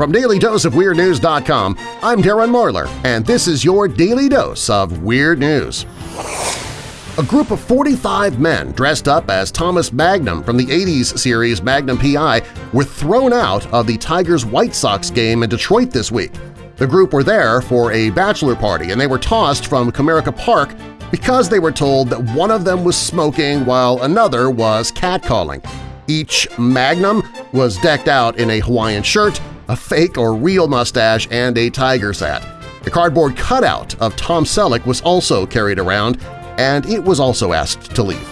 From DailyDoseOfWeirdNews.com, I'm Darren Marlar, and this is your Daily Dose of Weird News. A group of 45 men dressed up as Thomas Magnum from the 80s series Magnum P.I. were thrown out of the Tigers-White Sox game in Detroit this week. The group were there for a bachelor party, and they were tossed from Comerica Park because they were told that one of them was smoking while another was catcalling. Each Magnum was decked out in a Hawaiian shirt, a fake or real mustache, and a tiger's hat. The cardboard cutout of Tom Selleck was also carried around, and it was also asked to leave.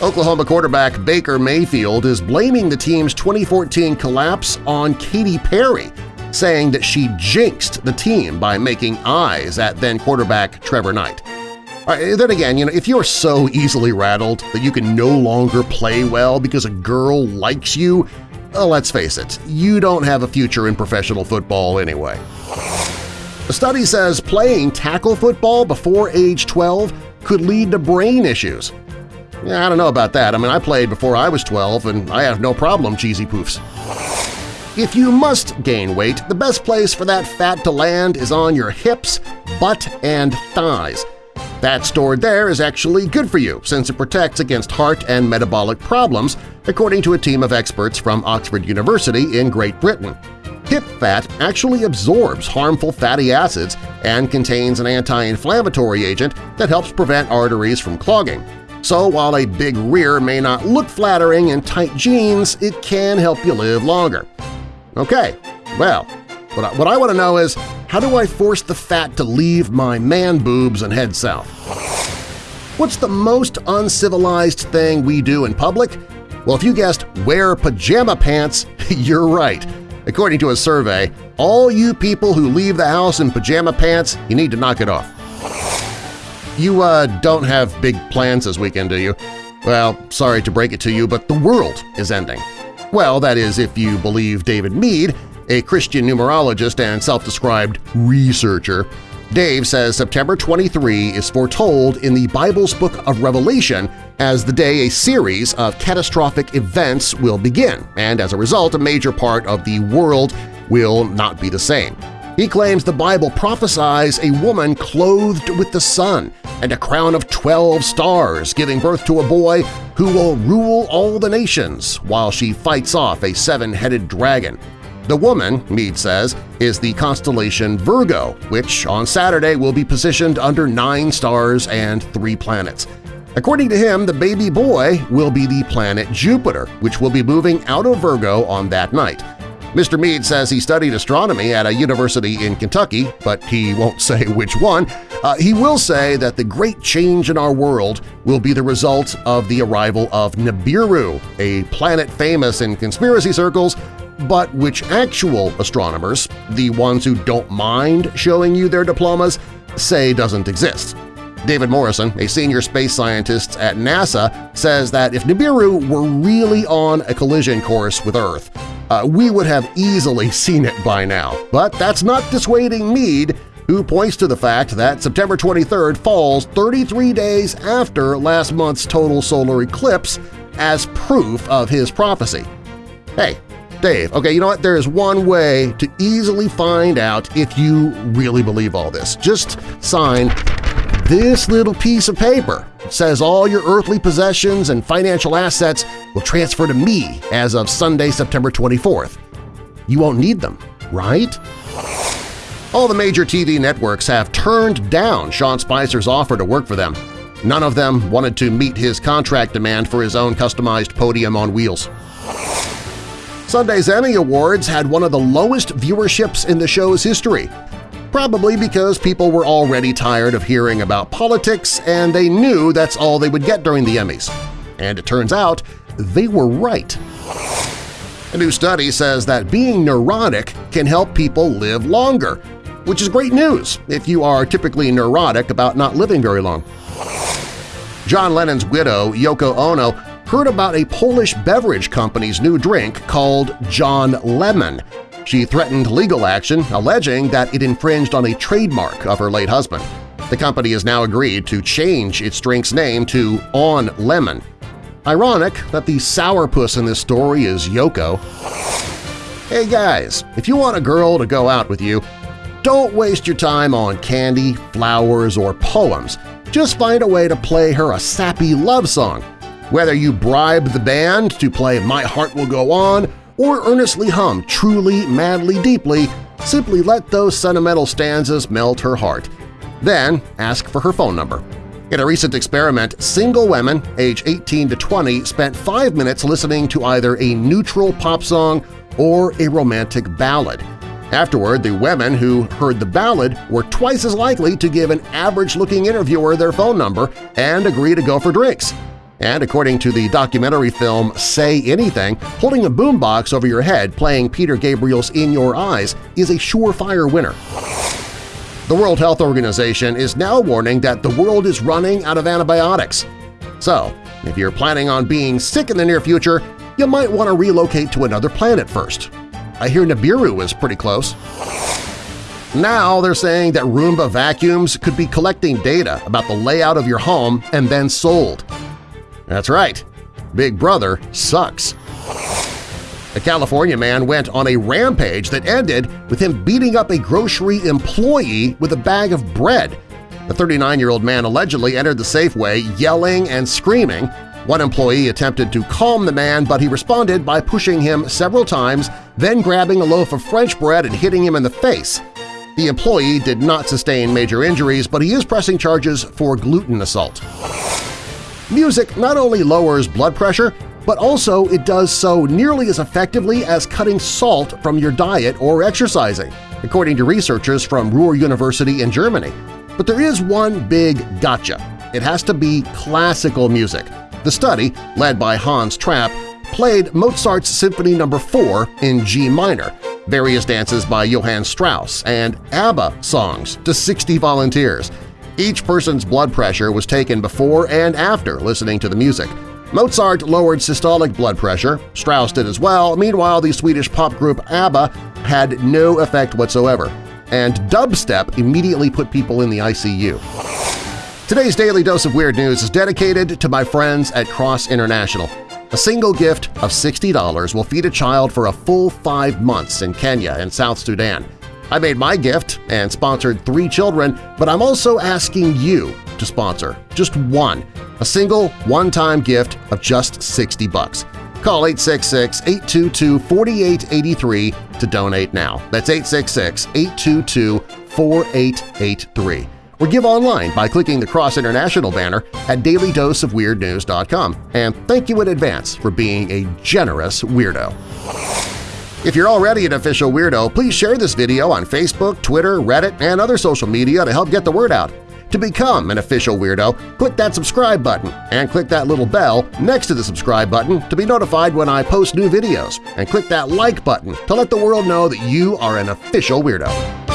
Oklahoma quarterback Baker Mayfield is blaming the team's 2014 collapse on Katy Perry, saying that she jinxed the team by making eyes at then-quarterback Trevor Knight. Right, then again, you know, if you're so easily rattled that you can no longer play well because a girl likes you, let's face it, you don't have a future in professional football anyway. A study says playing tackle football before age 12 could lead to brain issues. Yeah, I don't know about that. I mean, I played before I was 12 and I have no problem cheesy poofs. If you must gain weight, the best place for that fat to land is on your hips, butt, and thighs – Fat stored there is actually good for you since it protects against heart and metabolic problems, according to a team of experts from Oxford University in Great Britain. Hip fat actually absorbs harmful fatty acids and contains an anti-inflammatory agent that helps prevent arteries from clogging. So while a big rear may not look flattering in tight jeans, it can help you live longer. Okay, well, what I, what I want to know is, how do I force the fat to leave my man-boobs and head south? What's the most uncivilized thing we do in public? Well, if you guessed wear pajama pants, you're right. According to a survey, all you people who leave the house in pajama pants, you need to knock it off. You uh, don't have big plans this weekend, do you? Well, sorry to break it to you, but the world is ending. Well, that is if you believe David Meade, a Christian numerologist and self-described researcher, Dave says September 23 is foretold in the Bible's Book of Revelation as the day a series of catastrophic events will begin, and as a result a major part of the world will not be the same. He claims the Bible prophesies a woman clothed with the sun and a crown of 12 stars giving birth to a boy who will rule all the nations while she fights off a seven-headed dragon. The woman, Meade says, is the constellation Virgo, which on Saturday will be positioned under nine stars and three planets. According to him, the baby boy will be the planet Jupiter, which will be moving out of Virgo on that night. Mr. Meade says he studied astronomy at a university in Kentucky, but he won't say which one. Uh, he will say that the great change in our world will be the result of the arrival of Nibiru, a planet famous in conspiracy circles but which actual astronomers, the ones who don't mind showing you their diplomas, say doesn't exist. David Morrison, a senior space scientist at NASA, says that if Nibiru were really on a collision course with Earth, uh, we would have easily seen it by now. But that's not dissuading Meade, who points to the fact that September 23rd falls 33 days after last month's total solar eclipse as proof of his prophecy. Hey, Dave, okay, you know what? There is one way to easily find out if you really believe all this. Just sign this little piece of paper. It says all your earthly possessions and financial assets will transfer to me as of Sunday, September 24th. You won't need them, right? All the major TV networks have turned down Sean Spicer's offer to work for them. None of them wanted to meet his contract demand for his own customized podium on wheels. Sunday's Emmy Awards had one of the lowest viewerships in the show's history, probably because people were already tired of hearing about politics and they knew that's all they would get during the Emmys. And it turns out they were right. A new study says that being neurotic can help people live longer, which is great news if you are typically neurotic about not living very long. John Lennon's widow, Yoko Ono, heard about a Polish beverage company's new drink called John Lemon. She threatened legal action, alleging that it infringed on a trademark of her late husband. The company has now agreed to change its drink's name to On Lemon. Ironic that the sourpuss in this story is Yoko. Hey guys, if you want a girl to go out with you, don't waste your time on candy, flowers, or poems. Just find a way to play her a sappy love song. Whether you bribe the band to play My Heart Will Go On or earnestly hum Truly, Madly, Deeply, simply let those sentimental stanzas melt her heart. Then ask for her phone number. In a recent experiment, single women age 18 to 20 spent five minutes listening to either a neutral pop song or a romantic ballad. Afterward, the women who heard the ballad were twice as likely to give an average-looking interviewer their phone number and agree to go for drinks. And according to the documentary film Say Anything, holding a boombox over your head playing Peter Gabriel's In Your Eyes is a surefire winner. The World Health Organization is now warning that the world is running out of antibiotics. So, if you're planning on being sick in the near future, you might want to relocate to another planet first. I hear Nibiru is pretty close. Now they're saying that Roomba vacuums could be collecting data about the layout of your home and then sold. That's right, Big Brother sucks. A California man went on a rampage that ended with him beating up a grocery employee with a bag of bread. The 39-year-old man allegedly entered the Safeway yelling and screaming. One employee attempted to calm the man, but he responded by pushing him several times, then grabbing a loaf of French bread and hitting him in the face. The employee did not sustain major injuries, but he is pressing charges for gluten assault. Music not only lowers blood pressure, but also it does so nearly as effectively as cutting salt from your diet or exercising, according to researchers from Ruhr University in Germany. But there is one big gotcha. It has to be classical music. The study, led by Hans Trapp, played Mozart's Symphony No. 4 in G minor, various dances by Johann Strauss, and ABBA songs to 60 volunteers. Each person's blood pressure was taken before and after listening to the music. Mozart lowered systolic blood pressure, Strauss did as well, meanwhile the Swedish pop group ABBA had no effect whatsoever, and dubstep immediately put people in the ICU. Today's Daily Dose of Weird News is dedicated to my friends at Cross International. A single gift of $60 will feed a child for a full five months in Kenya and South Sudan. I made my gift and sponsored three children, but I'm also asking you to sponsor just one, a single one-time gift of just 60 bucks. Call 866-822-4883 to donate now. That's 866-822-4883. Or give online by clicking the Cross International banner at dailydoseofweirdnews.com. And thank you in advance for being a generous weirdo. If you're already an official weirdo, please share this video on Facebook, Twitter, Reddit, and other social media to help get the word out. To become an official weirdo, click that subscribe button and click that little bell next to the subscribe button to be notified when I post new videos, and click that like button to let the world know that you are an official weirdo.